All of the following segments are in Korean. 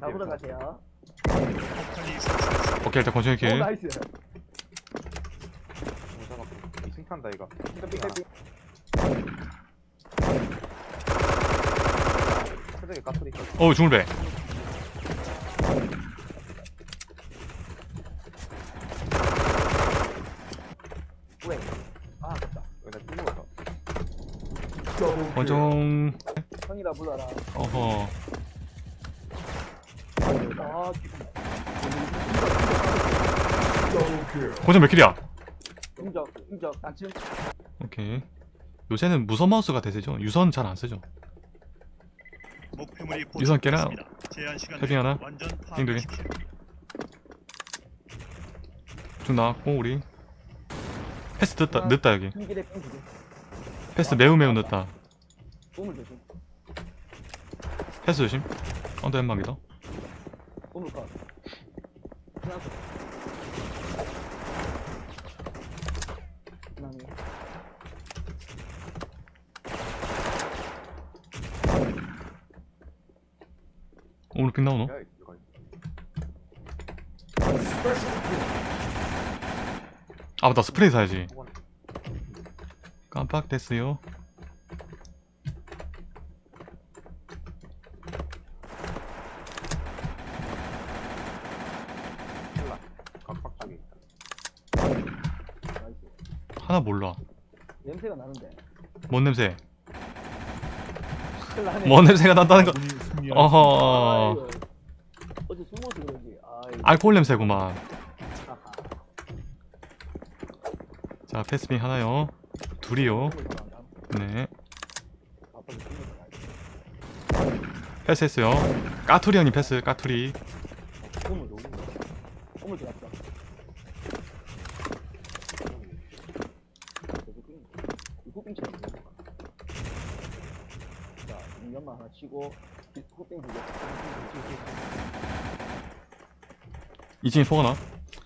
잡으러 가세요. 오케이 일단 권총이 오킬 나이스. 이 승탄다 이거. 세대게 까투리. 어 중물배 왜? 아 형이라 불러라. 어허 아 권총 몇 킬이야? 인적 인적 단층. 오케이 요새는 무선 마우스가 대세죠 유선 잘 안 쓰죠 목표물이 유선 깨나? 헤딩 하나? 파악하십시오. 좀 나왔고 우리 패스 늦다 늦다 여기. 패스 매우 매우 늦다. 패스 조심 언더 연막이다 우물 컷. 하나 더. 더. 오늘 픽 나오노? 아 맞다 스프레이 사야지 후반. 깜빡 됐어요 콜라. 각박 쪽에 있다. 나이스. 하나 몰라 냄새가 나는데. 뭔 냄새. 뭔 냄새가 난다는 거. 어허. 어제 숨어서 그런지. 아이. 알코올 냄새구만. 자 패스빙 하나요 둘이요. 네. 패스했어요 까투리 형님 패스 까투리 우물 우물. 우물 들어갔다. 후빙 쳐야 돼. 자, 이 연마 하나 치고 2층에 포가나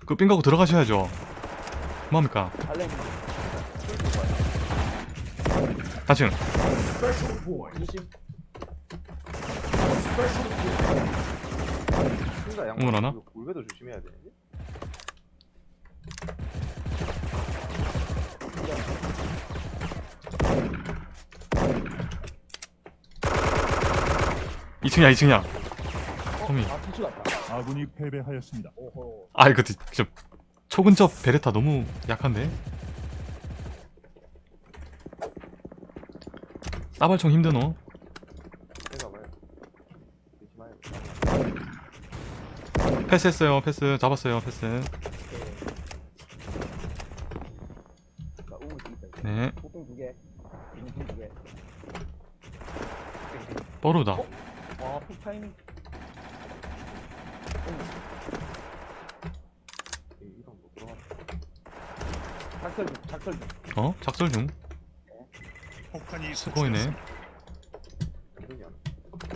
그 삥가고 들어가셔야죠 뭐합니까 달래. 다층 20. 승자 양. 어머나, 나? 이거 울베도 조심해야 되는데. 이층이야이층이야 어? homie. 아. 아군이 패배하였습니다. 오호. 아 이거 진짜 초근접 베레타 너무 약한데 따발총 힘드노. 패스했어요 패스 잡았어요 패스. 네푹 타이밍. 작설 중, 작설 중. 어? 작설 중 폭탄이.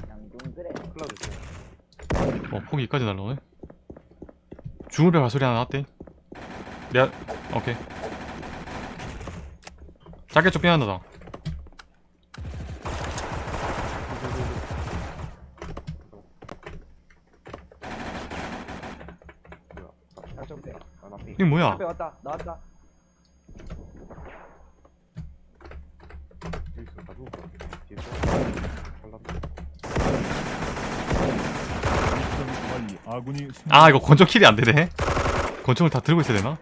양동 그래. 중. 어 폭이 이까지 날라오네 중울배 발소리 하나 나왔대 내가 오케이 작게 좀 빼앗는다 뭐야? 작전 돼. 아, 나 핑. 이게 뭐야 앞에 왔다. 나왔다. 아 이거 권총 킬이 안 되네 권총을 다 들고 있어야 되나?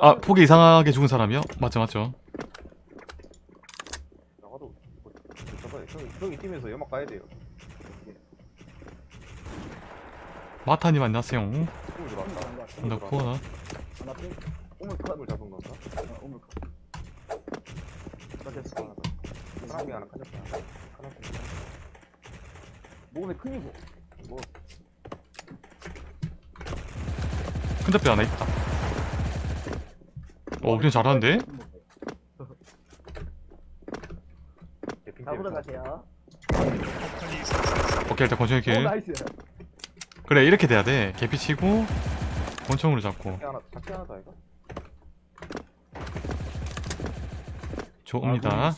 아 폭이 이상하게 죽은 사람이요? 맞죠 맞죠 나가도 뭐, 형이 뛰면서 연막 가야 돼요. 마타님 안녕하세요. 나 코어나 잡은 건가? 맞아 하나 더. 사람이 하나 까졌다. 하나 더. 몸에 큰이고. 뭐 큰잡배 하나 있다 어 그냥 잘하는데? 때문에 가세요. 오케이 일단 권총이 오, kill nice. 그래 이렇게 돼야 돼. 개피 치고 권총으로 잡고. 하나, 하나다, 이거? 좋습니다. 아,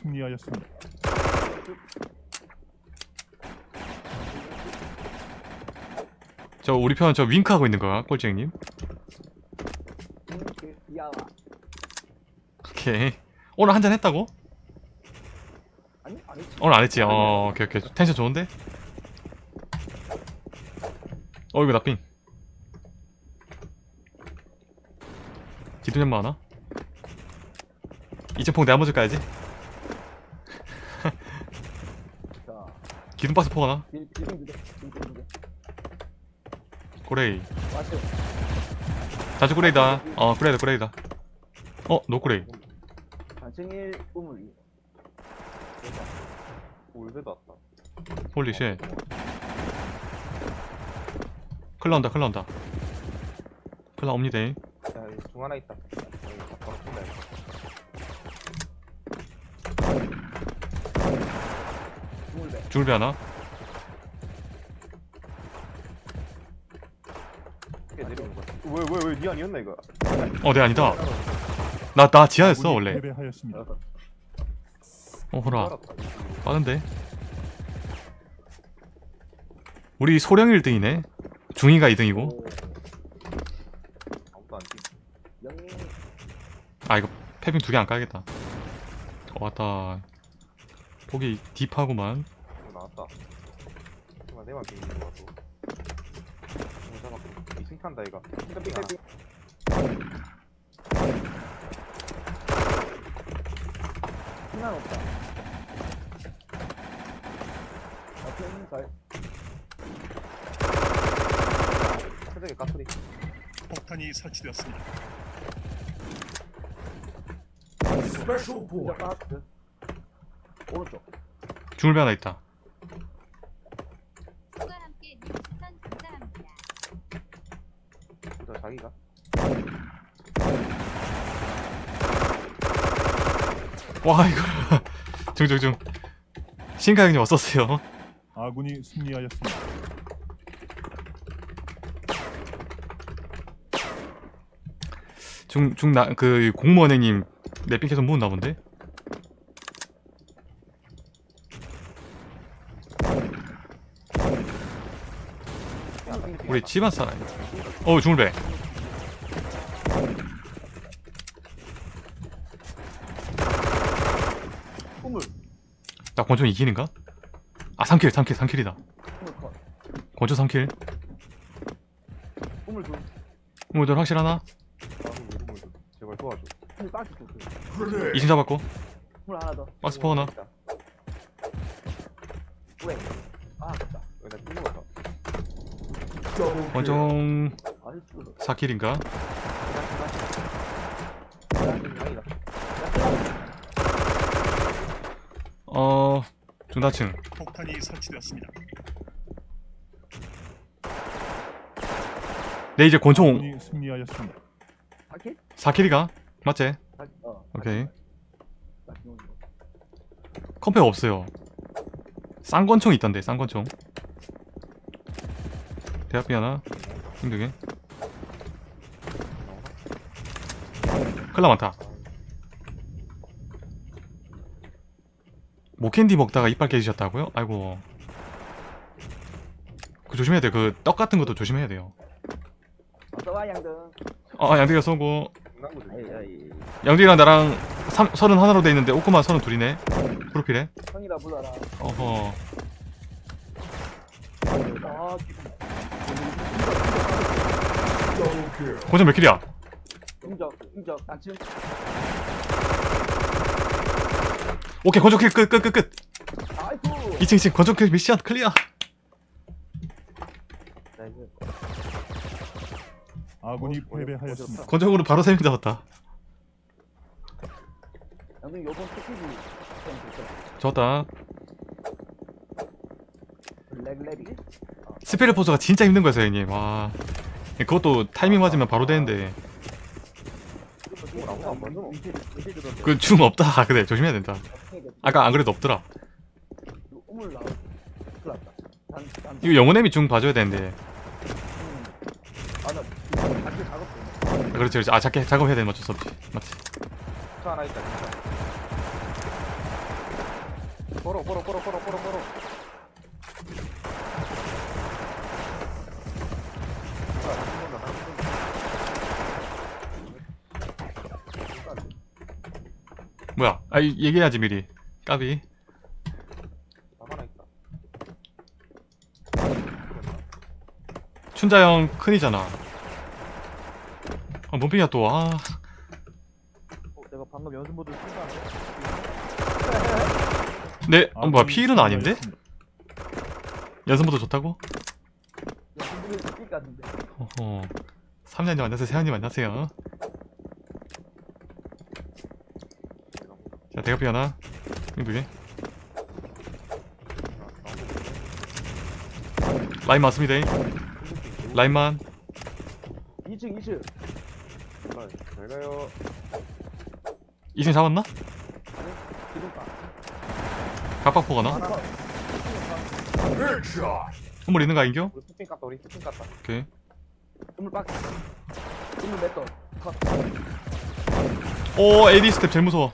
저 우리 편 저 윙크하고 있는 거야 꼴쟁님? 오케이. 오늘 한잔 했다고? 아니, 안 했지. 오늘 안 했지. 어 오케이 오케이. 텐션 좋은데? 어 이거 나삥 기둥 연마 하나? 이점폭 내가 먼저 까야지 자 기둥 박스 폭 하나? 고레이 자주 고레이다 어 고레이다 고레이다 어 노고레이 단층 1 우물 2 울베도 왔다 홀리쉣 클 나온다 클 나온다 클 나옵니다 야, 여기 중 하나 있다. 여기 바로 쏜다, 하나 내려오는 거야. 왜, 왜, 왜, 니 아니었나, 이거? 어내 아니다 나 나 지하였어 원래 패배하였습니다. 어 호라. 빠른데 우리 소령 1등이네 중이가 2등이고 오 아무도 안 뛰. 영민 아 이거 패빙 두 개 안 까야겠다 어 왔다 폭이 딥하구만 이거 나왔다. 잠깐만, 내만 비는 거 같고. 이거 잠깐만. 이승 탄다, 이거. 핑크 핑크 핑크. 희망 없 세대기 까투리. 폭탄이 설치되었습니다. 진짜 박스 오른쪽 중울배 하나 있다. 보자, 자기가. 와 이거 중중중 신가 형님 왔었어요 아군이 승리하였습니다. 중 중 나 그 공무원 형님 내삥 계속 모은나 본데? 우리 집안 사나이. 어 중울배 우물 나 권총 2킬인가? 아 3킬 3킬 3킬이다. 우물 컷 권총 3킬. 우물 둘. 오늘 확실하나? 박스 둘 2층 잡았고 우물 하나 더 박스 포 하나. 왜? 아 아깝다 거 수도 4킬인가? 다행이다. 어 중다층 폭탄이 설치되었습니다. 내 이제 권총 승리하였습니다. 바퀴? 4킬이가? 맞지? 어 오케이. 컴팩 없어요. 쌍권총 있던데 쌍권총. 대학비 하나 힘들게. 클라 많다. 모캔디 먹다가 이빨 깨지셨다고요? 아이고. 그 조심해야 돼요. 그떡 같은 것도 조심해야 돼요. 어서와 양등. 어 양디가 쏘고 중간고도 아이 아이 양디랑 나랑 삼, 서른 하나로 돼 있는데 오꾸만 서른 둘이네. 프로필에 형이라 불러라. 어허. 아 고점 몇 킬이야? 단층 오케이 권총 킬끝 끝 끝끝. 아이쿠 2층 2층 권총 킬 미션 클리어 나이스 아군이 어, 어디- 패배하였습니다. 권총으로 바로 3명 잡았다. 양등 요번 좋았다. 렉렉이? 스페르 포즈가 진짜 힘든 거였어요 형님. 와. 그것도 타이밍 맞으면 바로 되는데. 만들어. 그중 없다. 그래. 조심해야 된다. 아까 안 그래도 없더라. 이거 영혼의 미 중 봐줘야 되는데 그렇지 그렇지. 아 작게 작업해야 되는 맞출 수 없지 맞지? 차 하나 있다 진짜. 보러 보러 보러 보러 보러 보러. 뭐야? 아 얘기해야지 미리. 까비. 춘자형 큰이잖아. 아 몸핑이야 또 아 어, 내가 방금 연습 모드 쓴다는데? 네, 어, 뭐야 피일은 아닌데? 연습모드 좋다고? 연습 모드 쓸 같은데. 어허 3년님 안녕하세요 세현님 안녕하세요 자 대가피 하나 두개 라인 맞습니다 라인만 2층 2층. 잘 가요. 2층 잡았나? 각박포가 나? 선물 있는 거 아닌겨? 우리 스핀 깠다. 우리 스핀 깠다. 오케이 우물 빡. 우물 몇 더. 컷. 오 AD 스텝 제일 무서워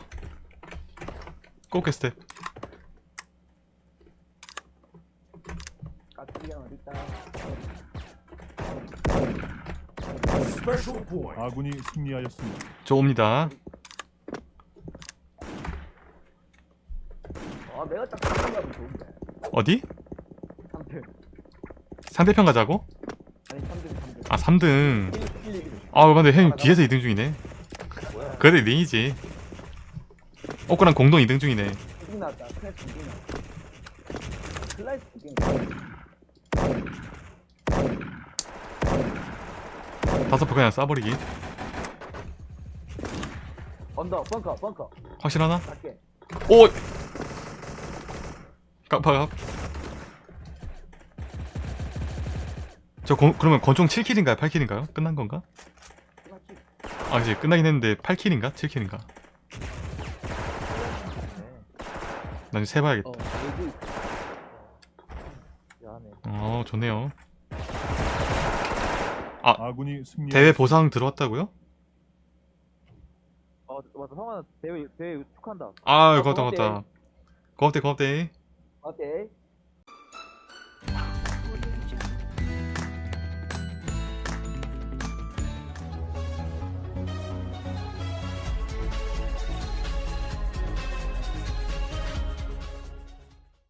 꼬깨 스텝 까치형 어딨다. 아군이 승리하였습니다. 저 옵니다 아 내가 딱 좋은데. 어디? 3등. 상대편 가자고? 아니 3등 3등. 아 3등 1, 1, 1. 아 근데 형님 뒤에서 2등 중이네 뭐야? 그래도 2등이지 오크랑 공동 2등 중이네 2등 나왔다. 클래스 2등 나왔다. 클래스 2등. 다섯 포 그냥 쏴버리기 언더 벙커 벙커. 확실하나? 갈게. 오! 깜빡 저 gon- 그러면 권총 7킬인가요? 8킬인가요? 끝난 건가? 아 이제 끝나긴 했는데 8킬인가? 7킬인가? 난 세봐야겠다 어. 어 좋네요 아군이 승리하였습니다. 대회 보상 들어왔다고요? 어 맞다. 성환아 대회 대회 축한다. 아 어, 고맙다 고맙대. 고맙다 고맙대 고맙대 어때?